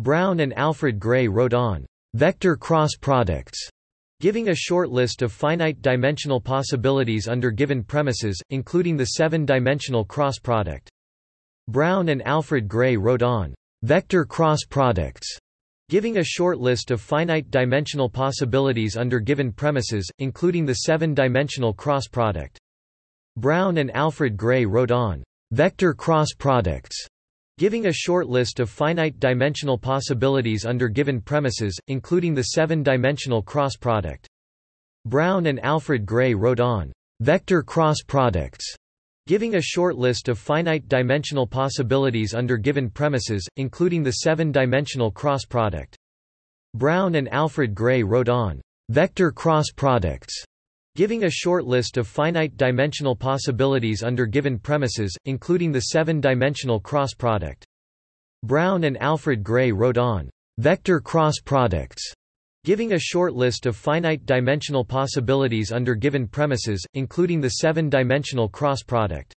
Brown and Alfred Gray wrote on vector cross products, giving a short list of finite-dimensional possibilities under given premises, including the seven-dimensional cross product. Brown and Alfred Gray wrote on vector cross products, giving a short list of finite-dimensional possibilities under given premises, including the seven-dimensional cross product. Brown and Alfred Gray wrote on vector cross products, giving a short list of finite-dimensional possibilities under given premises, including the seven-dimensional cross product. Brown and Alfred Gray wrote on vector cross products, giving a short list of finite-dimensional possibilities under given premises, including the seven-dimensional cross product. Brown and Alfred Gray wrote on vector cross products, giving a short list of finite-dimensional possibilities under given premises, including the seven-dimensional cross product. Brown and Alfred Gray wrote on vector cross products, giving a short list of finite-dimensional possibilities under given premises, including the seven-dimensional cross product.